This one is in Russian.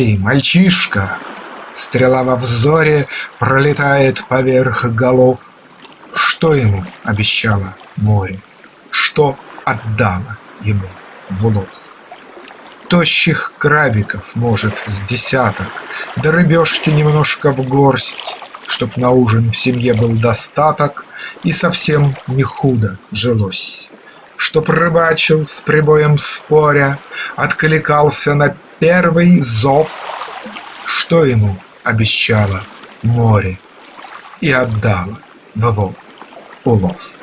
«Эй, мальчишка!» Стрела во взоре пролетает поверх голов. Что ему обещало море? Что отдало ему в улов? Тощих крабиков, может, с десяток, Да рыбешки немножко в горсть, Чтоб на ужин в семье был достаток И совсем не худо жилось. Чтоб рыбачил с прибоем споря, Откликался на первый зов, Что ему обещало море И отдало в улов.